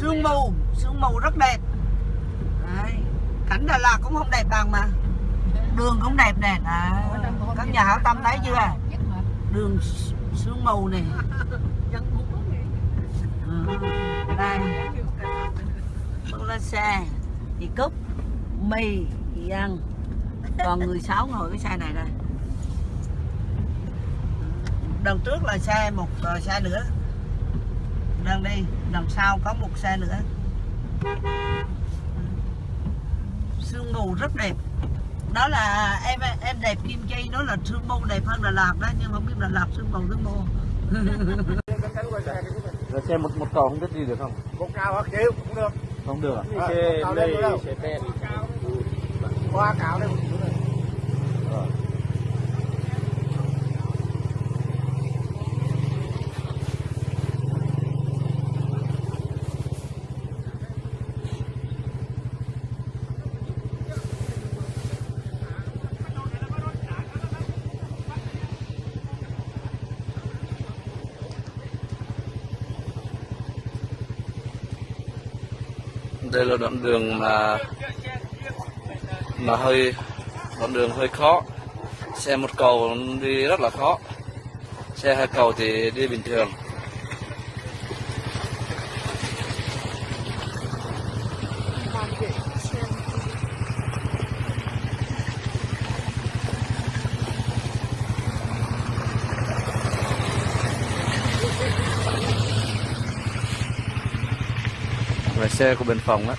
sương mù sương mù rất đẹp. Đấy. cảnh Đà Lạt cũng không đẹp bằng mà. Đường cũng đẹp nè. À, các nhà hảo tâm thấy chưa? đường sương mù này Ừ, đây. Bước lên xe thì cúp mì thì ăn còn người sáu ngồi cái xe này đây. Đằng trước là xe một ờ, xe nữa. Đang đi đằng sau có một xe nữa sương mù rất đẹp đó là em em đẹp kim chi đó là sương mù đẹp hơn Đà Lạt đó nhưng mà không biết Đà Lạt sương mù sương mù Là xe một một cầu không biết đi được không? Một cao hoặc chịu cũng được. Không được à? Nữa đâu. xe ben. Qua cao lên Đây là đoạn đường mà mà hơi, đoạn đường hơi khó. Xe một cầu đi rất là khó. Xe hai cầu thì đi bình thường là xe của bên phòng á.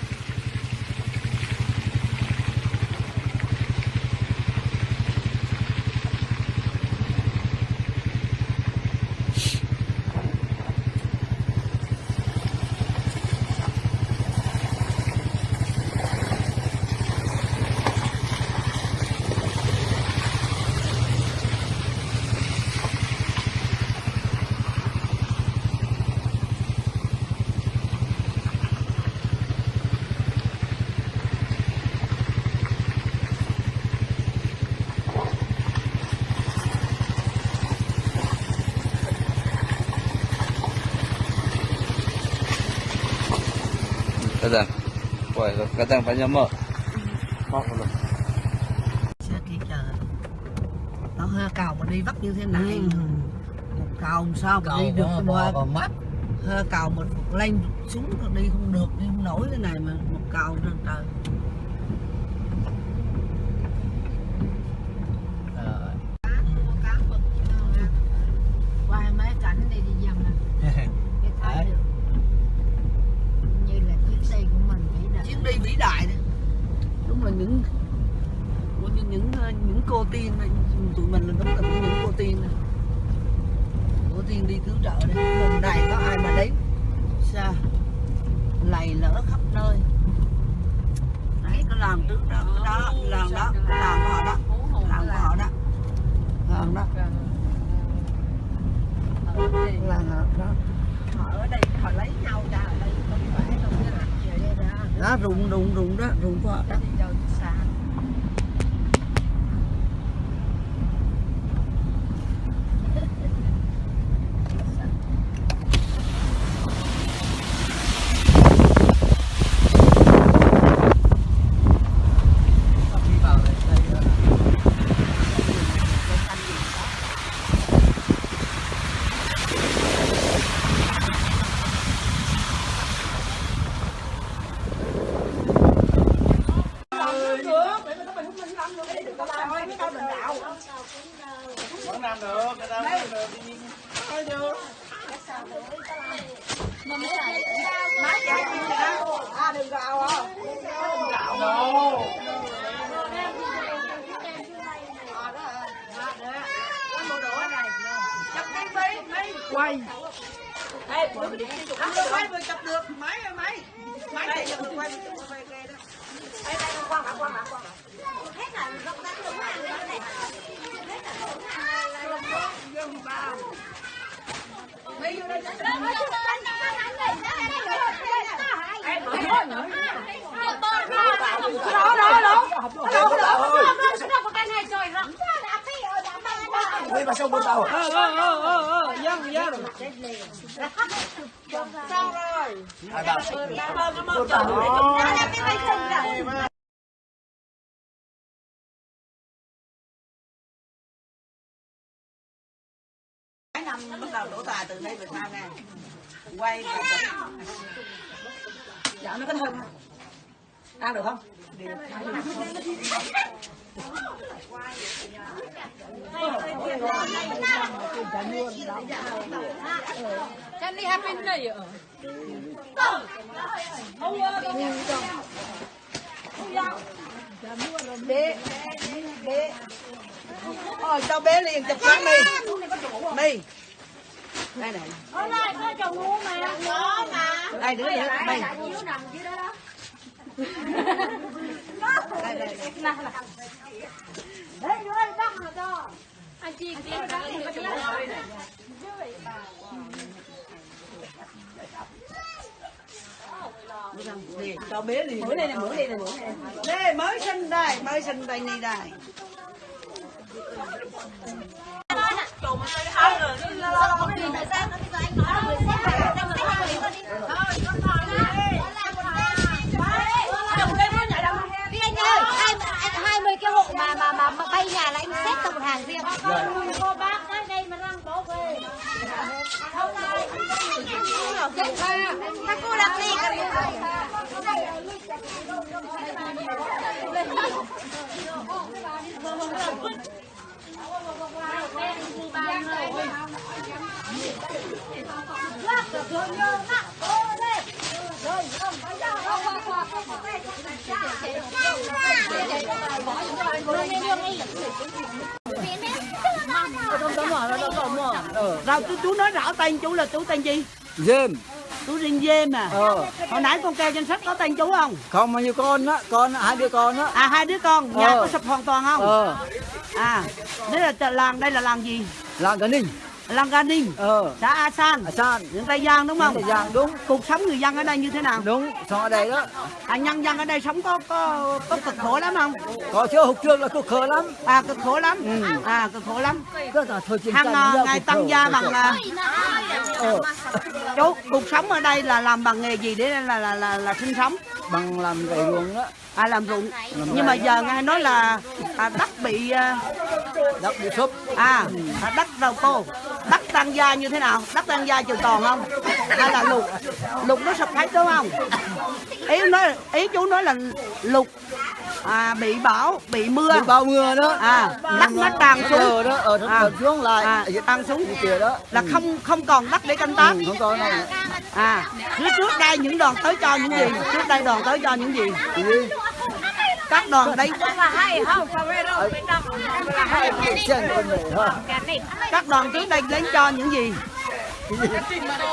Wah, kadang banyak mak Mak belum xe kia chờ nó hơi cầu mà đi vắt như thế này. Một cầu sao mà đi được qua mắt. hơi cầu một lên xuống đi không được đi không nổi cái này mà. Một cầu trên trời qua mấy cảnh đi đi dầm nè để thấy được như là chuyến đi của mình vĩ đại chuyến đi vĩ đại đấy đúng là những của những những, ờ, những cô tiên này, tụi mình là đúng là những cô tiên này. cô tiên đi cứu trợ đấy lần này có ai mà đến sao lầy lỡ khắp nơi đấy nó làm trước đó cái đó làm đó làm của họ đó làm của họ đó làm đó làm họ đó họ ở đây họ lấy nhau ra ở đây không phải đâu cái là về đây ra đó rụng rụng rụng đó rụng của đó đi đâu xa Vẫn làm được, người ta vẫn làm được. Thôi được. à đừng gào à Đạo đâu quay Ê, quay vừa chụp được máy ơi máy máy này vừa quay vừa chụp đây đó đây đây quan hả quan hả quan hả dân ba mấy vô đây Ui, mà sao bữa tao? ờ ờ ờ ờ dân nhớ rồi sao rồi? Nó mong chờ cái năm bắt đầu đổ tài từ đây về sau nè. Quay dạ nó có thơm không? Ăn được không? Kan ni happy na yun. bé bé. Ôi cho bé liền chụp cái mi mi đây này Hôm nay có chồng ngu mà. Có mà. đây đứa đứa mi Chiếu nằm dưới đó đó. đây anh. Anh chị cho bé đây này đây này này đây mới sinh đây mới sinh đây này đây พี่ anh ơi, hai, anh 20 cái hộ mà mà mà, mà bay nhà là anh xếp thành một hàng riêng. Cô bác tới đây mà đang bố về. Không đây. Các cô đặt đi rồi chú, chú nói rõ tên chú là chú tên gì? Dêm. Chú Riêng Dêm à? Ờ. Hồi nãy con kêu danh sách có tên chú không? Không bao nhiêu con á, con hai đứa con á. À hai đứa con, nhà Ờ. có sập hoàn toàn không? Ờ. À, đây là làng, đây là làng gì? Làng Cả Ninh. Làng Ga Ninh, Ờ. xã A San, À San. huyện Tây Giang đúng không? Tây Giang, đúng. Cuộc sống người dân ở đây như thế nào? Đúng, xong ở đây đó. À, nhân dân ở đây sống có có có cực khổ lắm không? Có chưa hụt trước là cực khờ lắm. À cực khổ lắm. Ừ. À cực khổ lắm. Rất là thôi chiến Hàng tranh à, ngày tăng khổ, gia bằng khổ. à, Ờ. chú cuộc sống ở đây là làm bằng nghề gì để là là là, là sinh sống? Bằng làm gậy ruộng đó. À làm ruộng. Làm Nhưng mà giờ nghe nói là à, đất bị à, Đất bị sụp. à à, đất đầu cô đất tăng gia như thế nào đất tăng gia trường toàn không hay là lục lục nó sụp hết đúng không ý nói ý chú nói là lục à, bị bão bị mưa Bị bao mưa đó. à đất nó tràn xuống Ờ đó, ở À. à. xuống lại. à, tràn xuống kia đó. là không không còn đất để canh tác Ừ, không có này. à trước trước đây những đoàn tới cho những gì trước đây đoàn tới cho những gì các đoàn đây ha. các đoàn trước đây đến cho những gì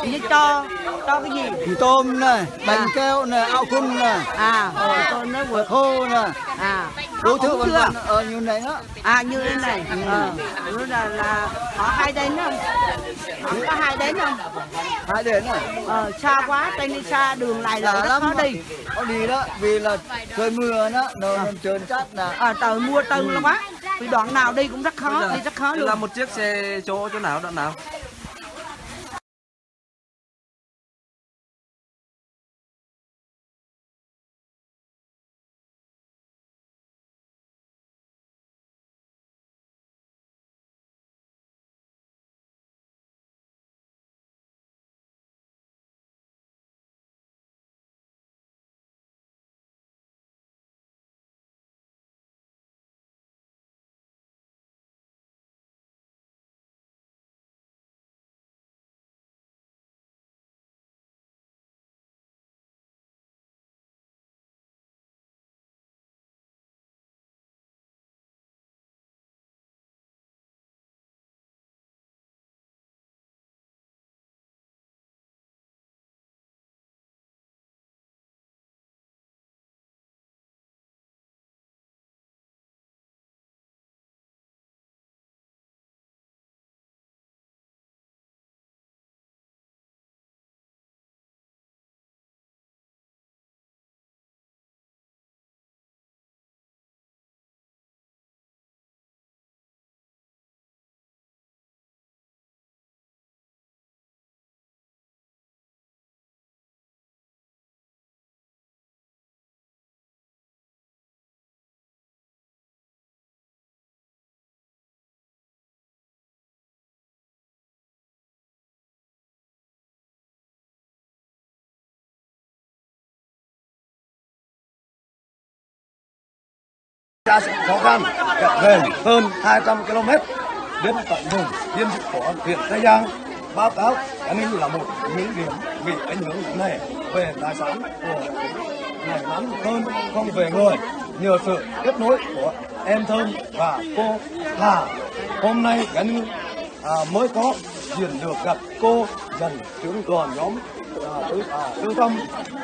như cho cho cái gì? Mì tôm này, bánh À. keo này, áo cung này. à. Rồi tôi nói vừa Khô này. à. Đủ thứ Không vân vân ở như này đó. à như thế này. Ờ đó là là họ hay đến không? Họ có hay đến không? Hai đến này. ờ xa quá trên đi xa đường này là rất lắm khó đi. Có đi đó, vì là trời mưa đó, nó nó trơn trát là ờ trời mưa tư là quá vì đoạn nào đi cũng rất khó đi rất khó luôn. là một chiếc xe chỗ chỗ nào đoạn nào ra sẽ khó khăn kẹt về hơn 200 km đến tận vùng biên giới của huyện Tây Giang báo cáo an ninh là một những điểm bị ảnh hưởng nặng nề về tài sản của ngày ngắn hơn không về người nhờ sự kết nối của em thơm và cô Hà. Hôm nay an ninh à, mới có diện được gặp cô dần trưởng đoàn nhóm à, tư, à, tư tâm.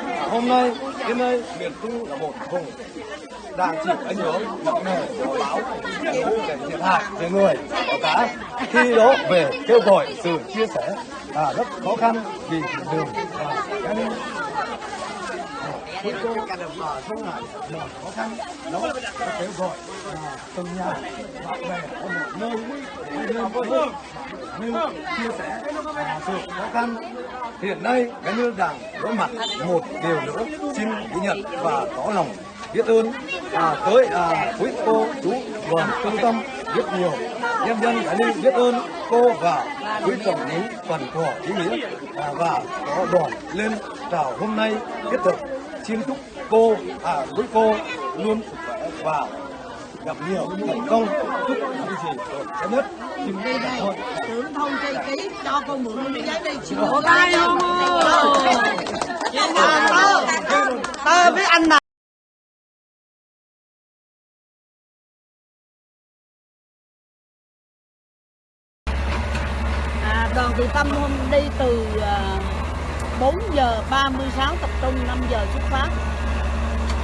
À, hôm nay đến đây miền trung là một vùng đang chịu ảnh hưởng nặng nề của bão lũ để thiệt hại về người và cá. Khi đó về kêu gọi sự chia sẻ à, rất khó khăn vì đường và an ninh cuối cùng à, cả đồng là khó khăn. Đó là kêu gọi à, từng nhà bạn bè ở một nơi để nơi vô chia sẻ à, sự khó khăn. Hiện nay cái nước đảng đối mặt một điều nữa xin ghi nhận và có lòng biết ơn à, tới à, quý cô chú đoàn trung tâm rất nhiều nhân dân đã nên biết ơn cô và quý tổng những phần của ý nghĩa à, và có đoàn lên chào hôm nay thiết thực xin chúc cô à quý cô luôn và gặp nhiều thành công chúc những gì tốt đẹp nhất xin cảm ơn trưởng thôn cây ký cho con mượn cái giấy đi xin Ủa, ai không tơ với anh nào đoàn từ tâm hôm đi từ à, 4 giờ 36 tập trung 5 giờ xuất phát.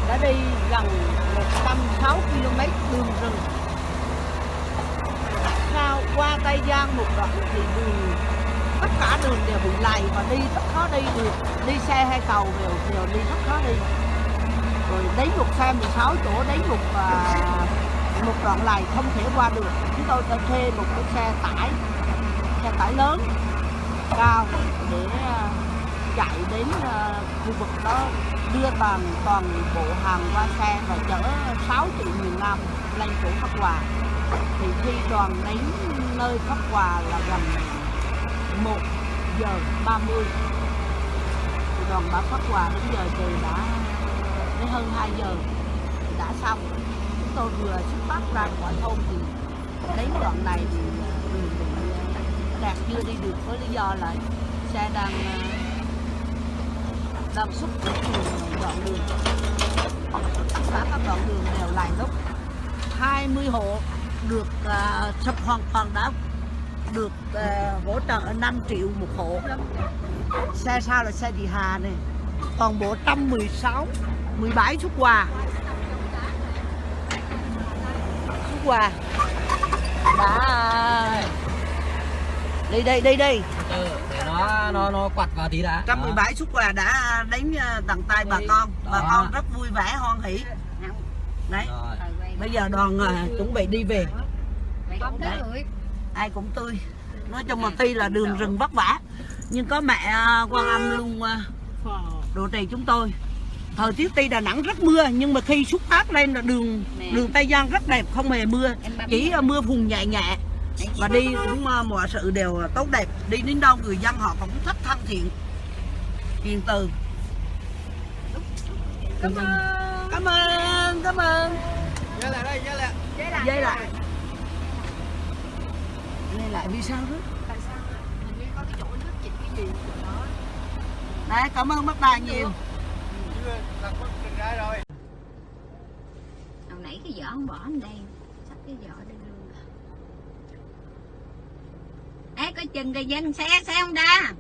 Đã đi gần 106 km đường rừng. Sau qua Tây Giang một đoạn thì đường tất cả đường đều bị lầy và đi rất khó đi được. Đi xe hay tàu đều đều đi rất khó đi. Rồi đến một xe 16 chỗ đến một uh, một đoạn lầy không thể qua được. Chúng tôi đã thuê một cái xe tải xe tải lớn, cao để ờ, chạy đến ờ, khu vực đó, đưa toàn toàn bộ hàng qua xe và chở 6 triệu miền Nam lên chỗ Pháp Hòa. Thì khi đoàn đến nơi Pháp Hòa là gần 1 giờ 30 thì đoàn đã Pháp Hòa đến giờ trời đã đến hơn 2 giờ đã xong. Chúng tôi vừa xuất phát ra khỏi thôn thì đến đoạn này thì đạt chưa đi được với lý do là xe đang ờ, đang xúc đoạn đường. Tất cả các đoạn đường đều lại lúc 20 hộ được à, sập hoàn toàn đã được uh, hỗ trợ 5 triệu một hộ. Xe sao là xe chị Hà này toàn bộ 116 17 xuất quà xuất quà đã đi đây đi đi Ừ, để nó nó nó quặt vào tí đã. 117 xuất quà đã đến à, tận tay bà con. Bà Đó. con rất vui vẻ hoan hỷ. Đấy. Rồi. bây giờ đoàn à, chuẩn bị đi về. Tới ai cũng tươi. Nói chung là tuy là đường rừng vất vả nhưng có mẹ à, quan âm luôn đồ trì chúng tôi. Thời tiết tuy Đà Nẵng rất mưa nhưng mà khi xuất phát lên là đường đường Tây Giang rất đẹp không hề mưa. Chỉ mưa phùn nhẹ nhẹ và đi cũng à, mọi sự đều tốt đẹp. Đi đến đâu người dân họ cũng rất thân thiện. Hiền từ. Cảm ơn. Cảm ơn cảm ơn. Dây lại đây, dây lại. dây lại. dây lại vì sao đó? Đấy cảm ơn bác đài nhiều. Hồi nãy cái vỏ không bỏ ở đây Sắp cái vỏ đây Ê coi chừng kìa dân xe xe không đa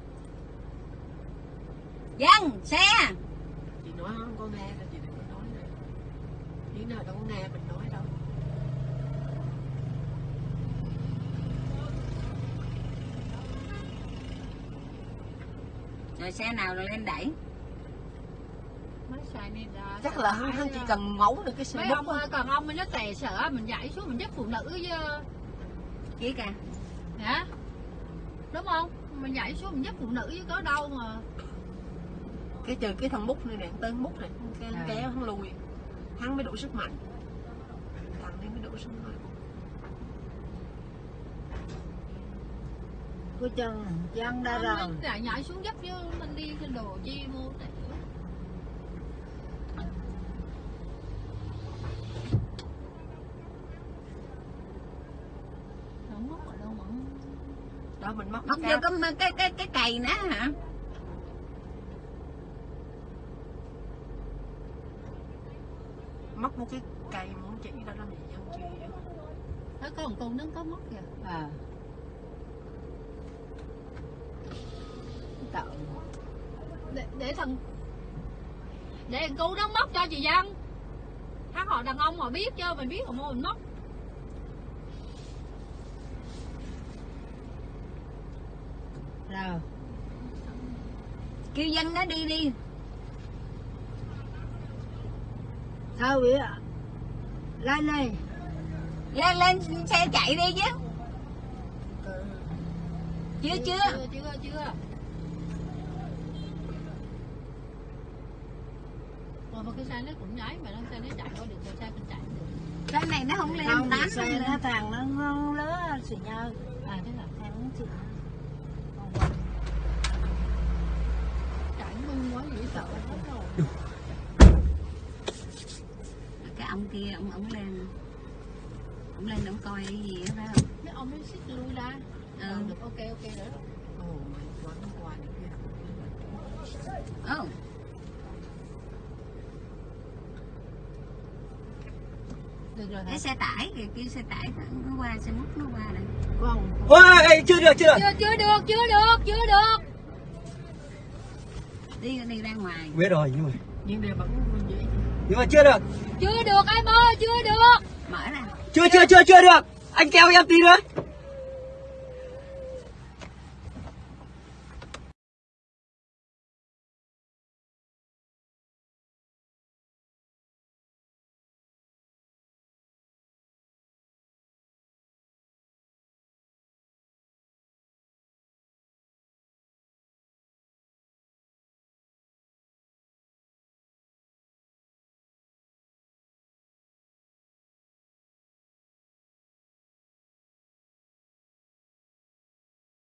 Dân xe. Chị nói không có nghe là chị đừng có nói này Lý nào đâu có nghe mình nói đâu. Rồi xe nào rồi lên đẩy? Chắc là hắn, hắn chỉ cần mấu được cái xe mấy bút ông ơi, còn ông nó tè sợ mình dạy xuống mình dắt phụ nữ chứ. Chị cả hả đúng không? Mình dạy xuống mình dắt phụ nữ chứ có đâu mà. Cái trừ cái thằng bút này nè tên bút này cái À. kéo hắn lùi. Hắn mới đủ sức mạnh. Thằng này mới đủ sức mạnh. Của chân chân đã rồi nhảy xuống dắt chứ mình đi cái đồ chi mua tè Ờ mình móc móc vô cái cái cái cái cày nữa hả? Móc một cái cây muốn chỉ đó thì dân chi Nó có một con nó có móc kìa. À. Tạo để, để thằng để thằng cu nó móc cho chị dân hắn họ đàn ông họ biết chứ mình biết họ mua mình móc sao kêu dân nó đi đi. Sao vậy lên đây lên lên xe chạy đi chứ. Chưa chưa chưa. chưa chưa Rồi mà cái xe nó cũng nhảy mà nó xe nó chạy qua được rồi xe mình chạy được. Cái này nó không lên không tán xe nó thằng nó ngon lứa xì nhau à thế là thằng nó xì chạy cái ông kia ông ông lên. Ông lên ông coi cái gì đó phải không? Mấy ông mới xích lui ra. Ừ. ừ. được ok ok rồi. Đó ồ. Mày được kia cái xe tải kìa kia xe tải nó qua xe múc nó qua đây. Con ôi chưa được chưa được. Chưa chưa được chưa được chưa được đi đi ra ngoài. Biết rồi nhưng mà nhưng mà vẫn dễ nhưng mà chưa được. Chưa được em ơi chưa được. Mở ra. Chưa chưa chưa chưa được. Anh kéo em tí nữa